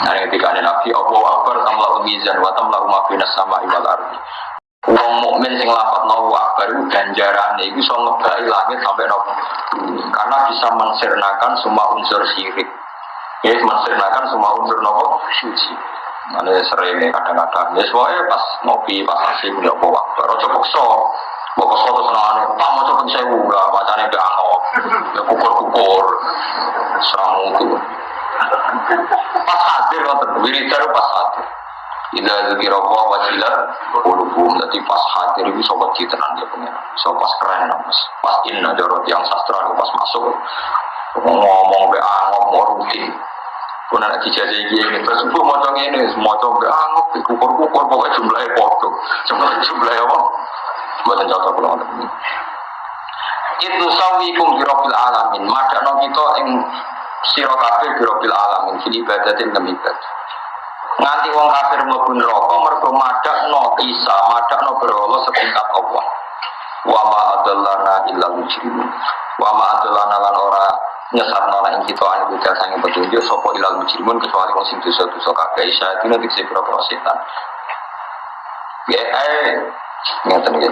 Nah, ketika ada Nabi, Allah Akbar, tamla mizan, wa tamla umafina sama iwal ardi. Wong mukmin sing lafat Allahu Akbar itu ganjarane iku iso ngebai langit sampai nopo. Karena bisa mensirnakan semua unsur syirik. Ya, mensirnakan semua unsur nopo suci. Mana sering kadang-kadang. Ya, soalnya pas ngopi, pas asik, ya Allah Akbar. Ojo pokso. Pokso terus nangane, Pak mau coba sewu lah, bacanya be angok. Ya kukur-kukur. Seramu itu. Pas hadir, wiridan pas hadir. Ila dzikra wa wajilat qulubuhum dadi pas hadir iku sobat tenan dia pengen. So pas keren mas. Pas inna jorot yang sastra pas masuk ngomong be angop mau rutin. Kuna nak dijajah ini terus bu maca ngene, maca be angop kukur-kukur pokoke jumlahe padha. Cuma jumlahe apa? Cocok kula ngoten. Itu sawikum bi rabbil alamin. Madano kita ing sira kabeh bi rabbil alamin fil ibadatin lam ibadah nganti wong kafir mlebu neraka mergo madakno Isa, madakno berhala setingkat Allah. Wa ma adallana illa mujrimun. Wa ma adallana lan ora nyesatno lan ing kita ane budal sange petunjuk sapa ilal mujrimun kecuali wong sing dosa-dosa kabeh Isa dina dikse pira-pira setan. Ya eh ngeten iki.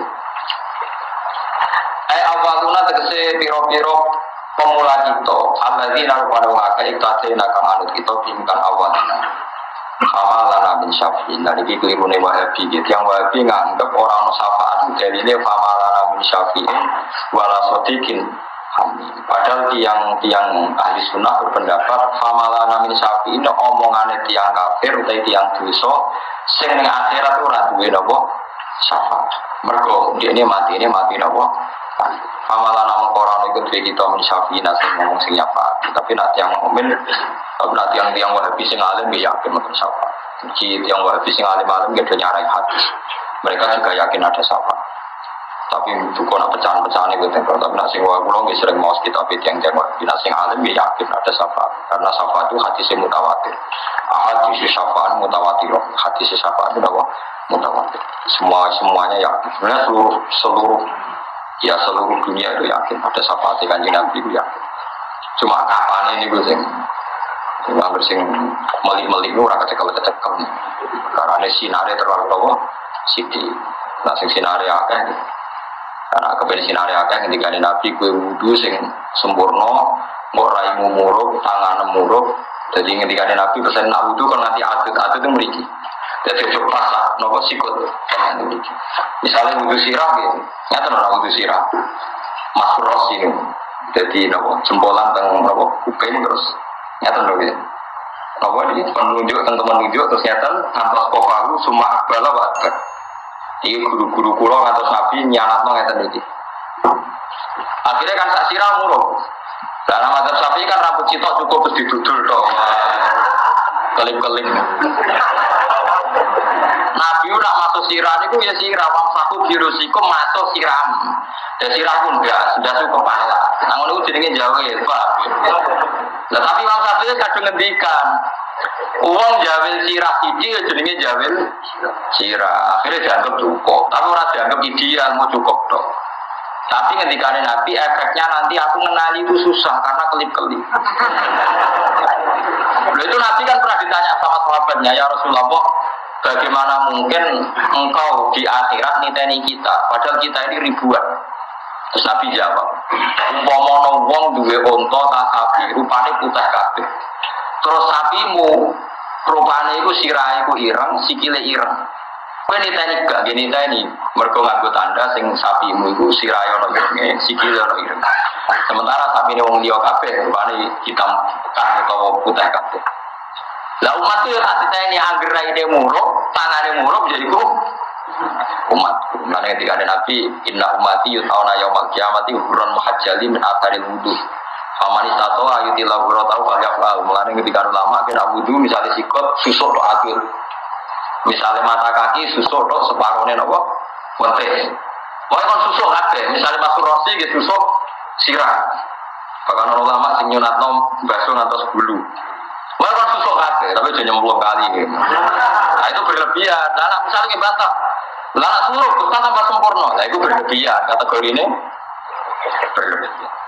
Eh awaluna tegese pira-pira pemula kita alladzina rupane wong akeh iktatena kang anut kita bingkang awalina. Sama lana min syafi'in nah ini keliru nih wahabi. Gitu yang wahabi nganggep orang syafaat dari ini fama lana min syafi'in wala sodikin. Padahal tiang tiang ahli sunnah berpendapat fama lana min syafi'in omongannya tiang kafir utai tiang dosa sing akhirat ora duwe napa? Syafaat mergo ini mati ini mati napa Amalan nama koran itu dari kita syafi'in sing ngomong sing tapi nanti yang momen tapi nanti yang tiang wahabi sing alim ya yakin mungkin syafaat. Jadi tiang wahabi sing alim alim dia nyarai hati. Mereka juga yakin ada syafaat. Tapi bukan nak pecahan-pecahan itu tentang tapi nak sing wahabi nggak sering mau kita tapi tiang tiang wahabi nak sing alim ya yakin ada syafaat. Karena syafaat itu hati si mutawatir. Ahad si syafaat mutawatir. Hati si syafaat itu apa? Mutawatir. Semua semuanya yakin. Sebenarnya seluruh seluruh ya seluruh dunia itu yakin ada syafaat kanjeng Nabi itu yakin. Cuma kapan ini gue sing Nggak sing melik-melik itu orang kecekel kecekel. Karena sinare terlalu tahu siti. Nah sing sinare akeh. Karena kepen sinare akeh ketika nabi kue wudhu sing sempurna, mau raimu muruk, tangan muruk. Jadi ketika nabi pesen nak wudhu kan nanti atut atut itu meriki. Jadi pasak, nopo sikut. Misalnya wudhu sirah gitu, nyata nopo wudhu sirah. Mas ini. Jadi nopo jempolan teng nopo kuping terus Nyata dong ya. Apa ini penunjuk tentang menunjuk terus nyata ngantos kofahu semua bala. Ini guru-guru kulo ngantos nabi nyanat nong nyata ini. Akhirnya kan sak sirah muruk. Dalam madzhab sapi kan rambut citok cukup terus didudul dong. Kelim-kelim. Nabi udah masuk sirah itu ya sirah wang satu birusikum masuk sirah. Dan sirah pun enggak sudah cukup kepala. Namun itu jadinya jauh ya, Pak. Nah, tapi Imam Syafi'i kadang ngendikan uang jawil sirah siji ya jadinya jawil sirah. Akhirnya dianggap cukup. Tapi orang dianggap ideal mau cukup dong. Tapi ketika ada Nabi efeknya nanti aku mengenali itu susah karena kelip-kelip. Lalu itu Nabi kan pernah ditanya sama sahabatnya ya Rasulullah bagaimana mungkin engkau di akhirat niteni kita padahal kita ini ribuan Terus Nabi jawab, umpamono wong duwe unta tak sapi, rupane putih kabeh. Terus sapimu rupane iku sirah iku ireng, sikile ireng. Kowe niteni gak gini niteni, mergo nganggo tanda sing sapimu iku sirah ono irenge, sikile ono ireng. Sementara sapi ini liya kabeh, rupane hitam pekat utawa putih kabeh. Lah umat itu tak ditanya angger raine muruk, tangane muruk jadi ku umat. Mana ketika ada Nabi, Inna umati yutawna yaumal kiamati huron muhajjali min ataril wudhu. Famani tato ayuti laburo tau falyafal. Mulanya ketika ada lama kena wudhu misalnya sikot susuk do akhir. Misalnya mata kaki susuk do separuhnya nopo wentes. Wah kan susuk ada. Misalnya masuk rosi gitu susuk sirah. Bahkan lama sing nyunat nom baso atas bulu. Wah kan susuk ada. Tapi jadi nyemplung kali. Gitu. Nah itu berlebihan. Nah misalnya bantah. Lah suruh kita tambah sempurna. Nah itu berlebihan kategori ini berlebihan.